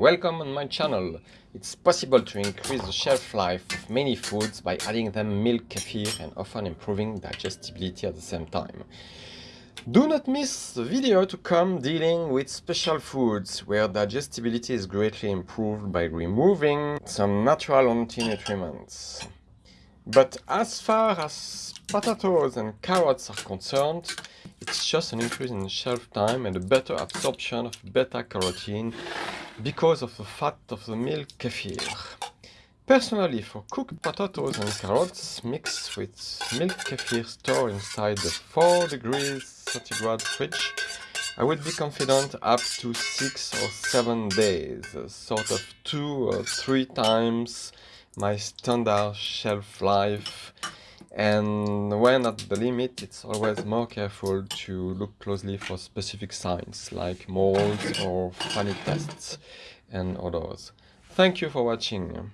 Welcome on my channel. It's possible to increase the shelf life of many foods by adding them milk kefir and often improving digestibility at the same time. Do not miss the video to come dealing with special foods where digestibility is greatly improved by removing some natural anti-nutriments. But as far as potatoes and carrots are concerned, it's just an increase in shelf time and a better absorption of beta-carotene because of the fat of the milk kefir. Personally, for cooked potatoes and carrots mixed with milk kefir stored inside the 4 degrees centigrade fridge, I would be confident up to 6 or 7 days, sort of 2 or 3 times my standard shelf life and when at the limit it's always more careful to look closely for specific signs like molds or funny tests and others. Thank you for watching.